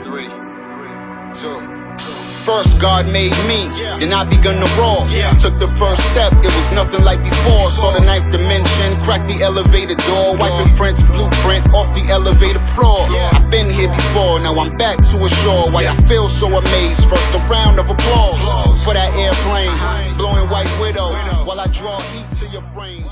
Three, two. First, God made me, then I begun to roar. Took the first step, it was nothing like before. Saw the ninth dimension, cracked the elevator door, wiping prints, blueprint off the elevator floor. I've been here before, now I'm back to ashore. Why I feel so amazed. First, a round of applause for that airplane, uh-huh. blowing white widow draw heat to your frame.